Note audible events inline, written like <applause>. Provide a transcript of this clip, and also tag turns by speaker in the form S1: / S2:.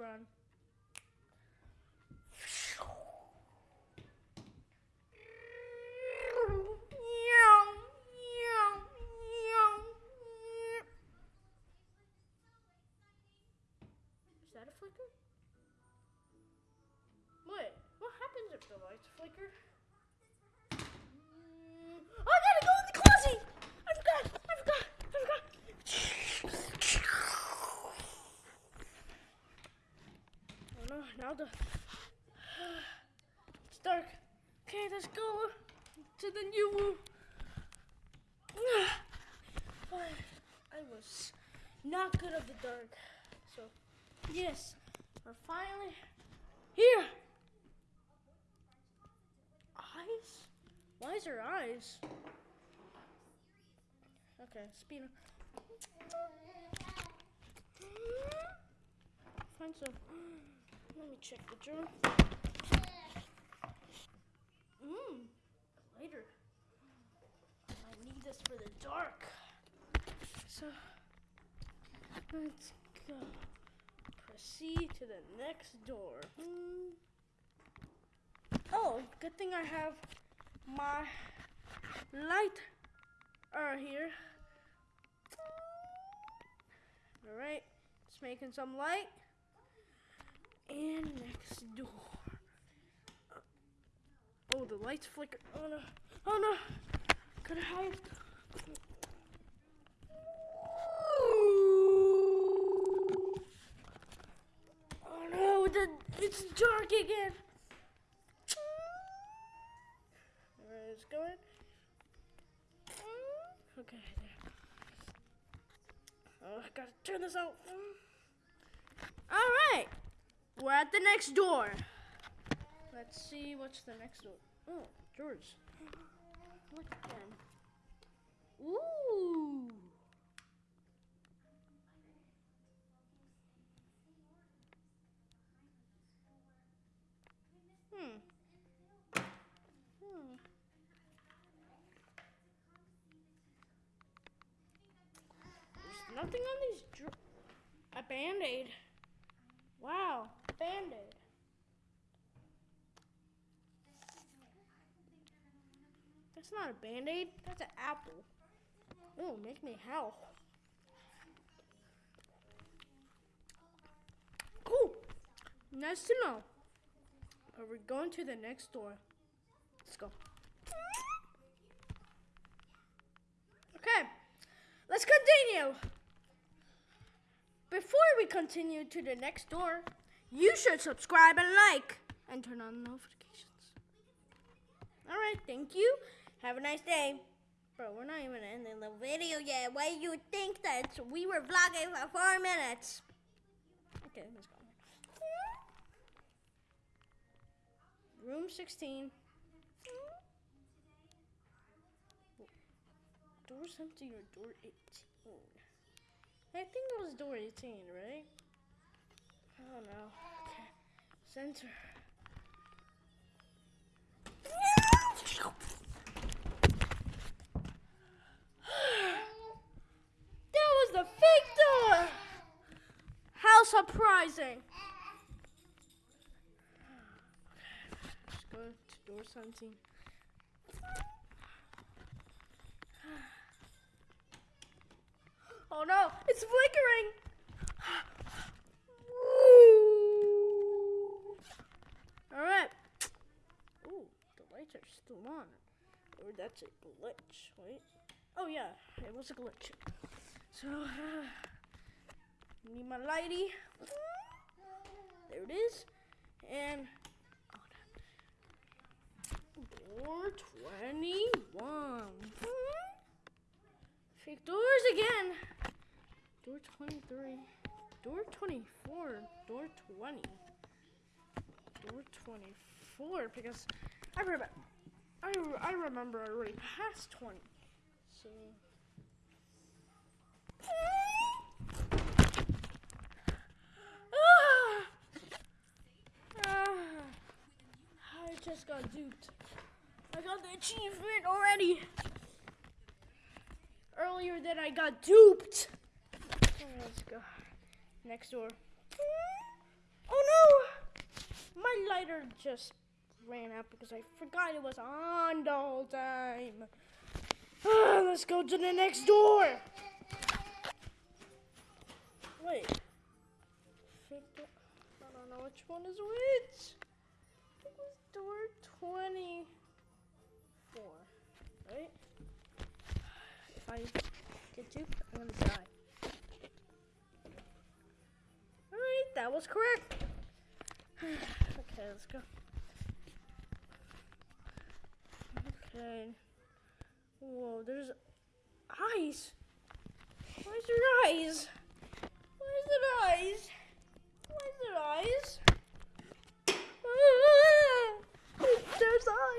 S1: run. Is that a flicker? Wait, what happens if the lights flicker? Mm, Oh, I gotta go in the closet! I forgot! I forgot! I forgot! Oh no, now the. It's dark. Okay, let's go to the new room. <sighs> I was not good at the dark. So, yes, we're finally here. Eyes? Why is her eyes? Okay, speed. Find some. Let me check the drawer. Mmm, lighter. I need this for the dark. So, let's go. Proceed to the next door. Hmm. Oh, good thing I have my light are here. All right, just making some light. And next door. Uh, oh, the lights flicker. Oh no! Oh no! Gotta hide. Oh no! The, it's dark again. Alright, it's going. Okay, there. Oh, I gotta turn this out. At the next door. Let's see what's the next door. Oh, George. Look. Ooh. Hmm. Hmm. There's nothing on these a band-aid. Wow, band-aid. That's not a band-aid, that's an apple. Oh, make me howl. Cool. Nice to know. But we're going to the next door. Let's go. Okay, let's continue. Before we continue to the next door, you should subscribe and like and turn on notifications. All right, thank you. Have a nice day. Bro, we're not even ending the video yet. Why do you think that we were vlogging for four minutes? Okay, let's go. Room 16. Door 17 or door 18? I think it was door 18, right? Oh, I don't. Okay. Center. <gasps> that was the fake door! How surprising! Let's go to door 17. <gasps> Oh no, it's flickering! Alright. Ooh, the lights are still on. Or that's a glitch. Wait. Oh yeah, it was a glitch. So, uh, <sighs> need my lighty. There it is. And door 21. Fake doors again. Door 23. Door 24. Door 20. Door 24 because I remember I, I remember I already passed 20. So Ah! Ah! I just got duped. I got the achievement already. Earlier than I got duped. Let's go. Next door. Oh no! My lighter just ran out because I forgot it was on the whole time. <sighs> Let's go to the next door. Wait. I don't know which one is which. I think it was door 24. Right? If I get to, I'm gonna die. Alright, that was correct. <sighs> okay, let's go. Okay. Whoa, there's eyes. Is there eyes? Why is there eyes? Why is there eyes? Ah, there's eyes.